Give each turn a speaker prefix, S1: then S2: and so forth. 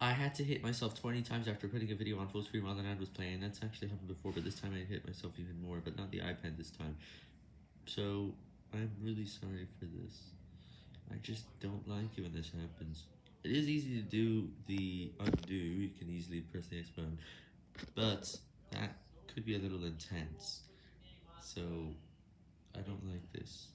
S1: I had to hit myself 20 times after putting a video on full screen while the ad was playing. That's actually happened before, but this time I hit myself even more, but not the iPad this time. So, I'm really sorry for this. I just don't like it when this happens. It is easy to do the undo, you can easily press the X button, but that could be a little intense. So, I don't like this.